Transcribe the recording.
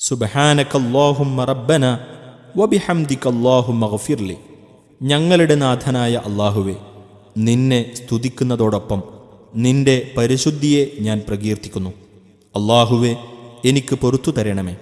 സുബഹാനക്കല്ലാഹുമ്മ റബ്ബന വബിഹംദിക്കല്ലാഹുമ്മ ഗഫിർലി. ഞങ്ങളുടെ നാഥനായ അള്ളാഹുവെ നിന്നെ സ്തുതിക്കുന്നതോടൊപ്പം നിന്റെ പരിശുദ്ധിയെ ഞാൻ പ്രകീർത്തിക്കുന്നു. അള്ളാഹുവെ എനിക്ക് പൊറത്തു തരണമേ.